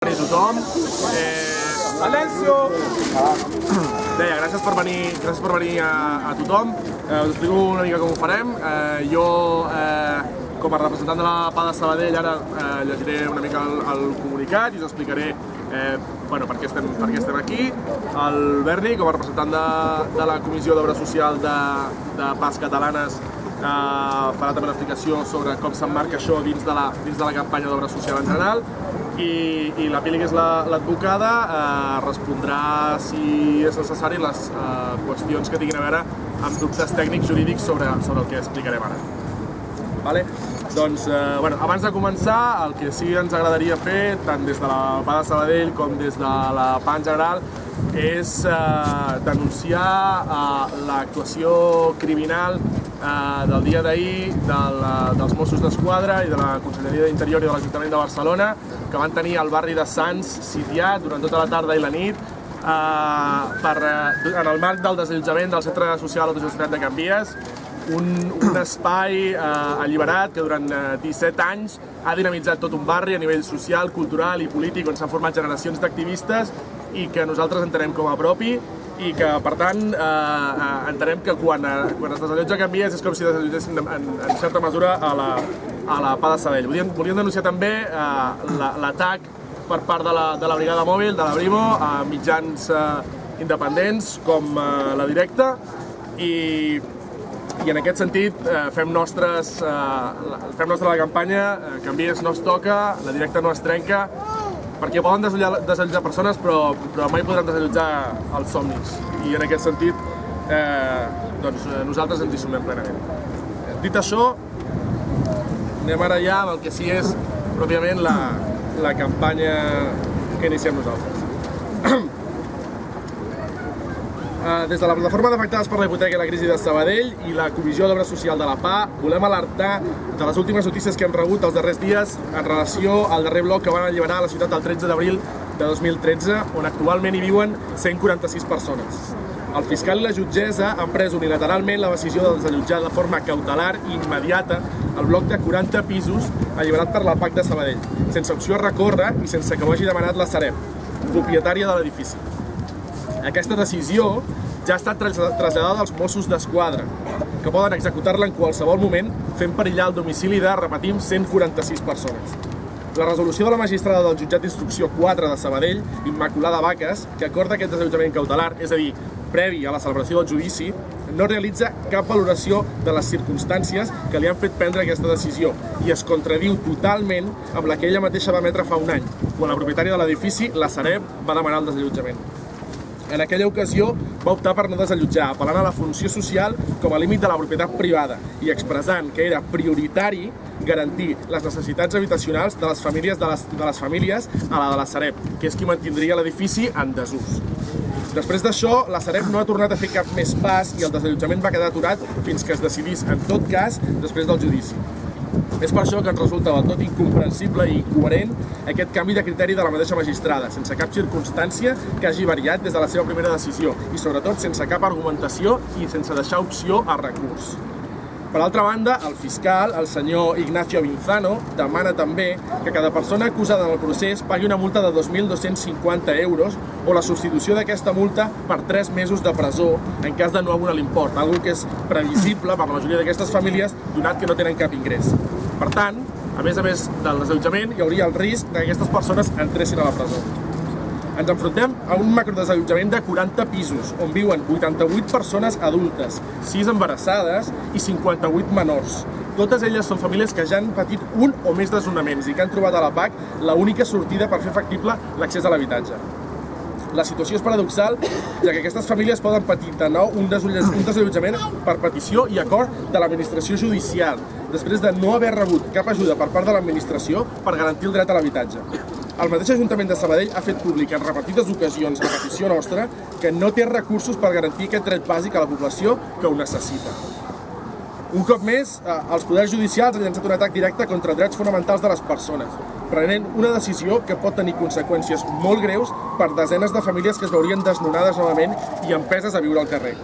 a tothom. Eh, Silencio! Deia, gràcies per venir, gràcies per venir a, a tothom. Eh, us explico una mica com ho farem. Eh, jo, eh, com a representant de la PA de Sabadell, ara eh, llegiré una mica el, el comunicat i us explicaré eh, bueno, per, què estem, per què estem aquí. El Berni, com a representant de, de la Comissió d'Obra Social de, de PAS Catalanes, eh, farà també una explicació sobre com s'emmarca això dins de la, dins de la campanya d'obra social en general i, i la Pili, que és l'advocada, la, eh, respondrà, si és necessari, les eh, qüestions que tinguin a veure amb dubtes tècnics jurídics sobre, sobre el que explicarem ara. Vale? Doncs, eh, bueno, abans de començar, el que sí ens agradaria fer, tant des de la PA de Sabadell com des de la PA en general, és eh, denunciar eh, l'actuació criminal eh, del dia d'ahir de dels Mossos d'Esquadra i de la Conselleria d'Interior i de l'Ajuntament de Barcelona que van tenir el barri de Sants sitiat durant tota la tarda i la nit eh, per, eh, en el marc del desallotjament del Centre Social Autogestionat de Canvies un, un espai eh, alliberat que durant eh, 17 anys ha dinamitzat tot un barri a nivell social, cultural i polític on s'han format generacions d'activistes i que nosaltres entenem com a propi i que, per tant, eh, eh, entenem que quan, eh, quan es desallotja Canvies és com si desallotgessin en, en certa mesura a la, a la PA de Sabell. Volíem, volíem denunciar també eh, l'atac per part de la, de la brigada mòbil, de la Brimo, a mitjans eh, independents com eh, la Directa i, i en aquest sentit eh, fem, nostres, eh, fem nostra la campanya eh, Canvies no es toca, la Directa no es trenca perquè poden desallotjar, desallotjar persones però, però mai podran desallotjar els somnis i en aquest sentit eh, doncs, eh, nosaltres ens hi sumem plenament. Dit això, anem ara ja amb el que sí és pròpiament la, la campanya que iniciem nosaltres. Eh, des de la plataforma d'afectades per la hipoteca i la crisi de Sabadell i la Comissió d'Obra Social de la PA volem alertar de les últimes notícies que hem rebut els darrers dies en relació al darrer bloc que van alliberar a la ciutat el 13 d'abril de 2013, on actualment hi viuen 146 persones. El fiscal i la jutgessa han pres unilateralment la decisió de desallotjar de forma cautelar i immediata el bloc de 40 pisos alliberat per la PAC de Sabadell, sense opció a recórrer i sense que ho hagi demanat la Sareb, propietària de l'edifici. Aquesta decisió ja ha estat traslladada als Mossos d'Esquadra, que poden executar-la en qualsevol moment fent perillar el domicili de, repetim, 146 persones. La resolució de la magistrada del jutjat d'instrucció 4 de Sabadell, Immaculada Vaques, que acorda aquest desallotjament cautelar, és a dir, previ a la celebració del judici, no realitza cap valoració de les circumstàncies que li han fet prendre aquesta decisió i es contradiu totalment amb la que ella mateixa va emetre fa un any, quan la propietària de l'edifici, la Sareb, va demanar el desallotjament. En aquella ocasió va optar per no desallotjar, apel·lant a la funció social com a límit de la propietat privada i expressant que era prioritari garantir les necessitats habitacionals de les famílies de les, de les famílies a la de la Sareb, que és qui mantindria l'edifici en desús. Després d'això, la Sareb no ha tornat a fer cap més pas i el desallotjament va quedar aturat fins que es decidís, en tot cas, després del judici. És per això que ens resulta del tot incomprensible i incoherent aquest canvi de criteri de la mateixa magistrada, sense cap circumstància que hagi variat des de la seva primera decisió i sobretot sense cap argumentació i sense deixar opció a recurs. Per altra banda, el fiscal, el senyor Ignacio Vinzano, demana també que cada persona acusada en el procés pagui una multa de 2.250 euros o la substitució d'aquesta multa per 3 mesos de presó en cas de no abonar l'import, algo que és previsible per la majoria d'aquestes famílies donat que no tenen cap ingrés. Per tant, a més a més del desallotjament, hi hauria el risc que aquestes persones entressin a la presó. Ens enfrontem a un macrodesallotjament de 40 pisos, on viuen 88 persones adultes, 6 embarassades i 58 menors. Totes elles són famílies que ja han patit un o més desnonaments i que han trobat a la PAC l'única sortida per fer factible l'accés a l'habitatge. La situació és paradoxal, ja que aquestes famílies poden patir de nou un desallotjament per petició i acord de l'administració judicial, després de no haver rebut cap ajuda per part de l'administració per garantir el dret a l'habitatge. El mateix Ajuntament de Sabadell ha fet públic en repetides ocasions a petició nostra que no té recursos per garantir aquest dret bàsic a la població que ho necessita. Un cop més, eh, els poders judicials han llançat un atac directe contra drets fonamentals de les persones, prenent una decisió que pot tenir conseqüències molt greus per desenes de famílies que es veurien desnonades novament i empeses a viure al carrer.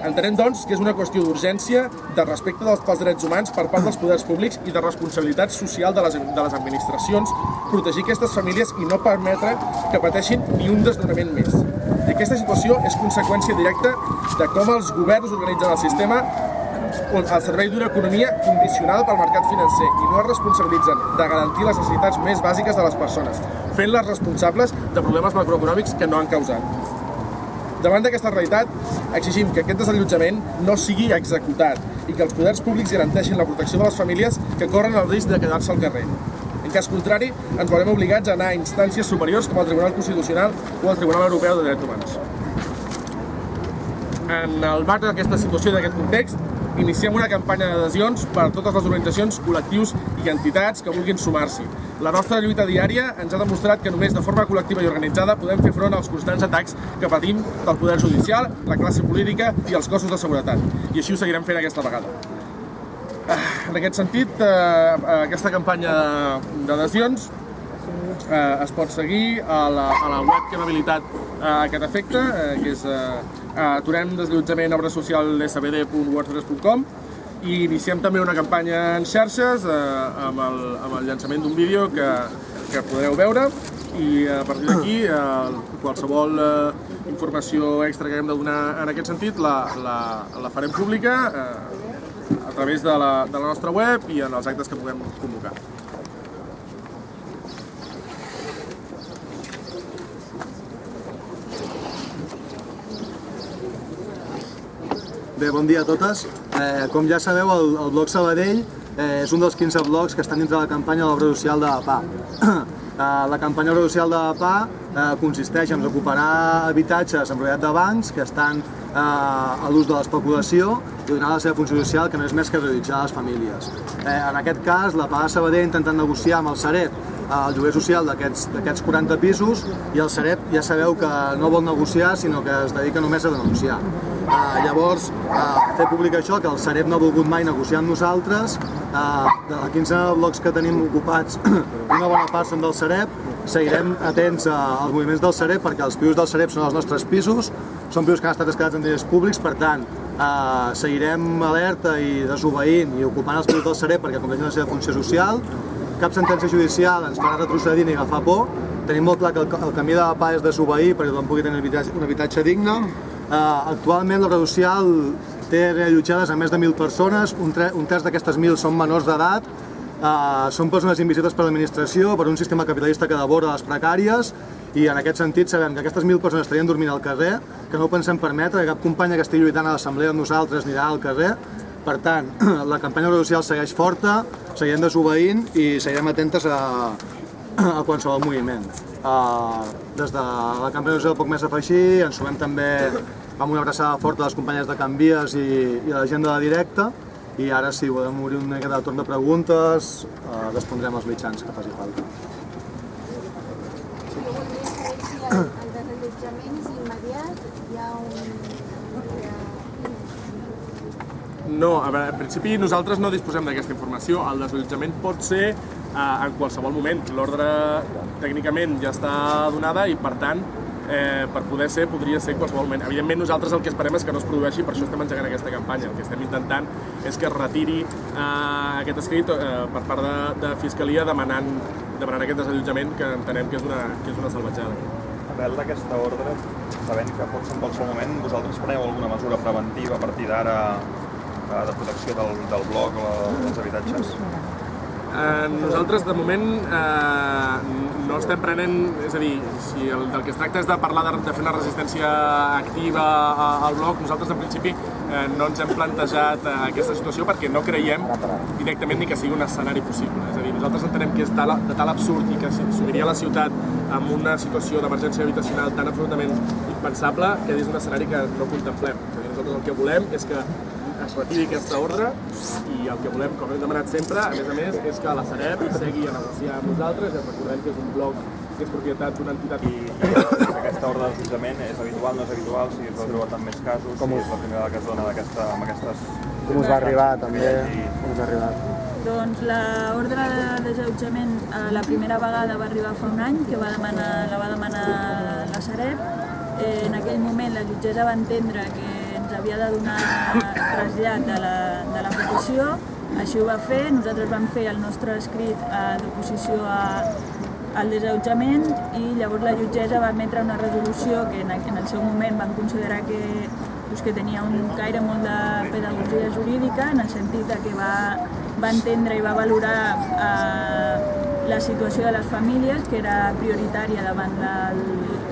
Entenem, doncs, que és una qüestió d'urgència, de respecte dels, pels drets humans per part dels poders públics i de responsabilitat social de les, de les administracions protegir aquestes famílies i no permetre que pateixin ni un desnonament més. I aquesta situació és conseqüència directa de com els governs organitzen el sistema al servei d'una economia condicionada pel mercat financer i no es responsabilitzen de garantir les necessitats més bàsiques de les persones, fent-les responsables de problemes macroeconòmics que no han causat. Davant d'aquesta realitat, exigim que aquest desallotjament no sigui executat i que els poders públics garanteixin la protecció de les famílies que corren el risc de quedar-se al carrer. En cas contrari, ens veurem obligats a anar a instàncies superiors com el Tribunal Constitucional o el Tribunal Europeu de Drets Humans. En el marc d'aquesta situació i d'aquest context, iniciem una campanya d'adhesions per a totes les organitzacions, col·lectius i entitats que vulguin sumar-s'hi. La nostra lluita diària ens ha demostrat que només de forma col·lectiva i organitzada podem fer front als constants atacs que patim del poder judicial, la classe política i els cossos de seguretat. I així ho seguirem fent aquesta vegada. Ah, en aquest sentit, eh, aquesta campanya d'adhesions eh, es pot seguir a la, a la web que hem habilitat a aquest efecte, eh, que és eh, aturem desallotjament obra social sbd.wordpress.com i iniciem també una campanya en xarxes eh, amb, el, amb el llançament d'un vídeo que, que podreu veure i a partir d'aquí eh, qualsevol eh, informació extra que haguem de donar en aquest sentit la, la, la farem pública eh, a través de la, de la nostra web i en els actes que puguem convocar. Bé, bon dia a totes. Eh, com ja sabeu, el, el Sabadell eh, és un dels 15 blocs que estan dintre de la campanya de l'obra social de PA. eh, la campanya d'obra social de PA eh, consisteix en recuperar habitatges en propietat de bancs que estan eh, a l'ús de l'especulació i donar la seva funció social, que no és més que realitzar les famílies. Eh, en aquest cas, la PA de Sabadell ha intentat negociar amb el Sareb eh, el lloguer social d'aquests 40 pisos i el Sareb ja sabeu que no vol negociar, sinó que es dedica només a denunciar. Uh, llavors, uh, fer públic això, que el Sareb no ha volgut mai negociar amb nosaltres, uh, de 15 blocs que tenim ocupats, una bona part són del Sareb, seguirem atents uh, als moviments del Sareb perquè els pisos del Sareb són els nostres pisos, són pisos que han estat escalats en diners públics, per tant, uh, seguirem alerta i desobeint i ocupant els pisos del Sareb perquè compleixin la seva funció social, cap sentència judicial ens farà retrocedir ni agafar por, tenim molt clar que el, el camí de la pau és desobeir perquè tothom pugui tenir un habitatge, un habitatge digne, actualment l'obra social té reallotjades a més de 1.000 persones, un, terç d'aquestes 1.000 són menors d'edat, uh, són persones invisibles per l'administració, per un sistema capitalista que devora les precàries, i en aquest sentit sabem que aquestes 1.000 persones estarien dormint al carrer, que no ho pensem permetre, que cap companya que estigui lluitant a l'assemblea amb nosaltres anirà al carrer, per tant, la campanya social segueix forta, seguirem desobeint i seguirem atentes a, a qualsevol moviment. Uh, des de la campanya social poc més afegir, ens sumem també amb una abraçada forta a les companyes de Canvies i, i a la gent de la directa i ara si volem obrir una mica de torn de preguntes uh, respondrem als mitjans que faci falta. El desallotjament és immediat, hi ha un... No, a veure, en principi nosaltres no disposem d'aquesta informació. El desallotjament pot ser eh, en qualsevol moment. L'ordre tècnicament ja està donada i, per tant, eh, per poder ser, podria ser qualsevol moment. Evidentment, nosaltres el que esperem és que no es produeixi, per això estem engegant aquesta campanya. El que estem intentant és que es retiri eh, aquest escrit eh, per part de, de Fiscalia demanant, demanant aquest desallotjament que entenem que és una, que és una salvatjada. Arrel d'aquesta ordre, sabent que pot ser en qualsevol moment, vosaltres preneu alguna mesura preventiva a partir d'ara eh, de protecció del, del bloc o dels habitatges? Eh, nosaltres, de moment, eh, no estem prenent... És a dir, si el, del que es tracta és de parlar de, de fer una resistència activa al bloc, nosaltres, en principi, eh, no ens hem plantejat eh, aquesta situació perquè no creiem directament ni que sigui un escenari possible. És a dir, nosaltres entenem que és tal, de tal absurd i que sumiria la ciutat amb una situació d'emergència habitacional tan absolutament impensable que és un escenari que no contemplem. És a dir, nosaltres el que volem és que es retiri aquesta ordre i el que volem, com hem demanat sempre, a més a més, és que la Sareb segui a negociar amb nosaltres i recordem que és un bloc que és propietat d'una entitat I, i aquesta ordre d'assetjament és habitual, no és habitual, si es va trobar en més casos, Com si és la primera que es dona aquesta, amb aquestes... Com us va arribar també? I, Com us ha arribat? Doncs l'ordre de desallotjament eh, la primera vegada va arribar fa un any, que va demanar, la va demanar la Sareb. Eh, en aquell moment la jutgessa va entendre que ens havia de donar trasllat de la, de la petició, així ho va fer, nosaltres vam fer el nostre escrit d'oposició al desallotjament i llavors la jutgessa va emetre una resolució que en, en el seu moment van considerar que, doncs, que tenia un caire molt de pedagogia jurídica en el sentit que va, va entendre i va valorar eh, la situació de les famílies, que era prioritària davant del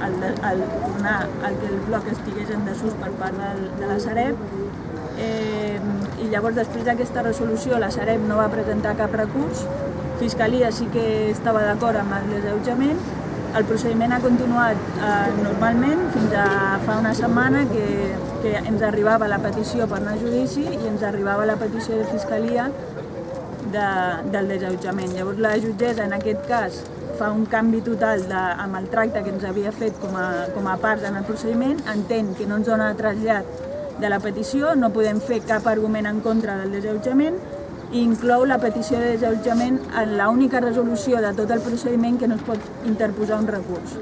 el, el, tornar al que el bloc estigués en desús per part del, de la Sareb. Eh, I llavors, després d'aquesta resolució, la Sareb no va presentar cap recurs, Fiscalia sí que estava d'acord amb el desallotjament, el procediment ha continuat eh, normalment fins a fa una setmana que, que ens arribava la petició per anar a judici i ens arribava la petició de Fiscalia de, del desallotjament. Llavors la jutgessa en aquest cas fa un canvi total de, amb el tracte que ens havia fet com a, com a part en el procediment, entén que no ens dona trasllat de la petició, no podem fer cap argument en contra del desallotjament i inclou la petició de desallotjament en l'única resolució de tot el procediment que no es pot interposar un recurs.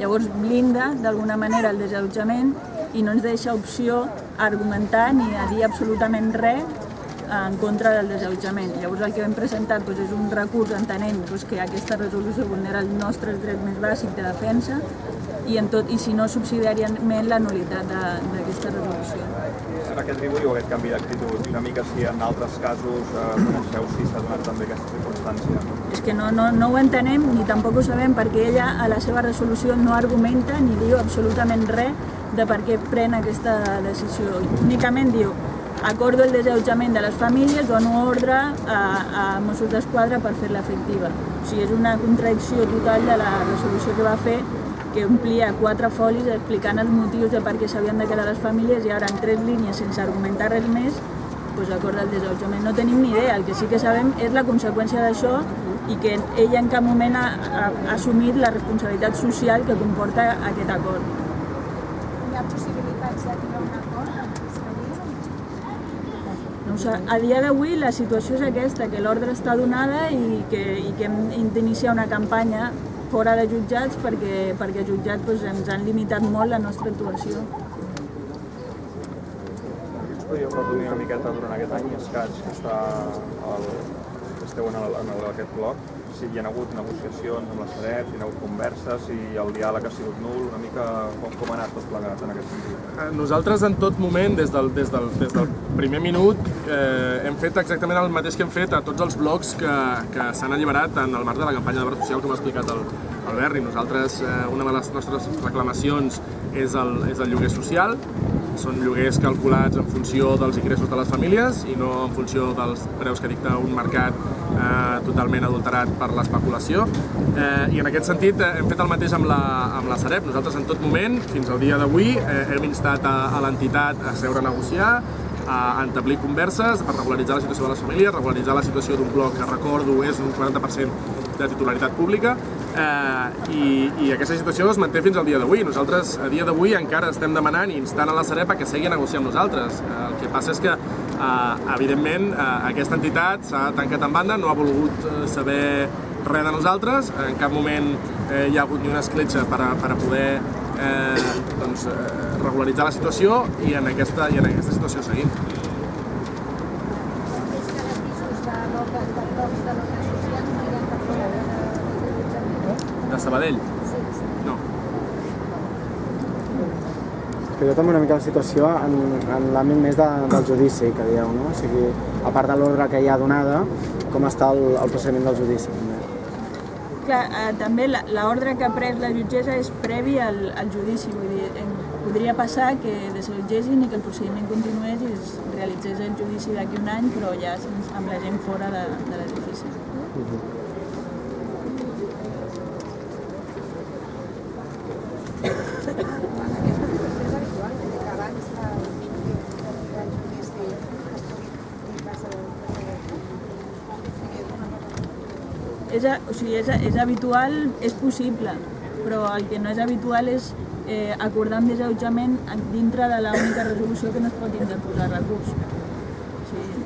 Llavors blinda d'alguna manera el desallotjament i no ens deixa opció a argumentar ni a dir absolutament res en contra del desallotjament. Llavors el que hem presentat doncs, és un recurs entenent doncs, que aquesta resolució vulnera el nostre dret més bàsic de defensa i, en tot, i si no subsidiàriament la nulitat d'aquesta resolució. En aquest dibuix o aquest canvi d'actitud, una mica si en altres casos eh, coneixeu si s'ha donat també aquesta circumstància. És que no, no, no ho entenem ni tampoc ho sabem perquè ella a la seva resolució no argumenta ni diu absolutament res de per què pren aquesta decisió. Únicament diu acordo el desallotjament de les famílies, dono ordre a, a Mossos d'Esquadra per fer-la efectiva. O sigui, és una contradicció total de la resolució que va fer que omplia quatre folis explicant els motius de per què s'havien de quedar les famílies i ara en tres línies sense argumentar res més doncs acorda el desallotjament. No tenim ni idea, el que sí que sabem és la conseqüència d'això i que ella en cap moment ha, ha, assumit la responsabilitat social que comporta aquest acord. Hi ha possibilitats d'arribar a un acord amb Fiscalia? Sé. A dia d'avui la situació és aquesta, que l'ordre està donada i que, i que hem d'iniciar una campanya fora de jutjats perquè, perquè jutjats doncs, ens han limitat molt la nostra actuació. Ens podríeu resumir una miqueta durant aquest any escaig que està el, esteu en, el, en el, aquest bloc, si hi ha hagut negociacions amb la Sareb, si hi ha hagut converses, si el diàleg ha sigut nul, una mica com, com ha anat tot plegat en aquest sentit. Eh, Nosaltres en tot moment, des del, des del, des del primer minut, eh, hem fet exactament el mateix que hem fet a tots els blocs que, que s'han alliberat en el marc de la campanya de social, com ha explicat el, el Berri. Nosaltres, eh, una de les nostres reclamacions és el, és el lloguer social, són lloguers calculats en funció dels ingressos de les famílies i no en funció dels preus que dicta un mercat eh, totalment adulterat per l'especulació. Eh, I en aquest sentit eh, hem fet el mateix amb la, amb la Sareb. Nosaltres en tot moment, fins al dia d'avui, eh, hem instat a, a l'entitat a seure a negociar, a entablir converses per regularitzar la situació de les famílies, regularitzar la situació d'un bloc que recordo és un 40% de titularitat pública eh, i, i aquesta situació es manté fins al dia d'avui. Nosaltres a dia d'avui encara estem demanant i instant a la Sareb a que segui a negociar amb nosaltres. Eh, el que passa és que eh, evidentment eh, aquesta entitat s'ha tancat en banda, no ha volgut eh, saber res de nosaltres, en cap moment eh, hi ha hagut ni una escletxa per a, per a poder eh, doncs, eh, regularitzar la situació i en aquesta, i en aquesta situació seguim. De Sabadell? Sí, sí. No. jo també una mica la situació en, en l'àmbit més de, del judici, que dieu, no? O sigui, a part de l'ordre que hi ha donada, com està el, el procediment del judici. Clar, eh, també l'ordre que ha pres la jutgessa és previ al, al judici, vull dir, em, podria passar que desallotgessin i que el procediment continués i es realitzés el judici d'aquí un any, però ja amb la gent fora de, de l'edifici. Aquesta situació és habitual, vull dir que abans de d'arribar al judici es pugui passar de És, o sigui, és, és habitual, és possible, però el que no és habitual és eh, acordar un desallotjament en- dintre de l'única resolució que no es pot interposar recurs. Sigui,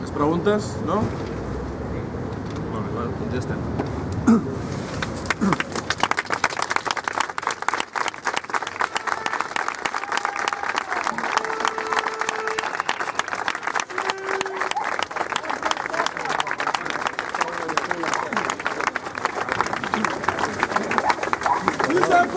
Les preguntes, no? Molt bé, bueno, doncs ja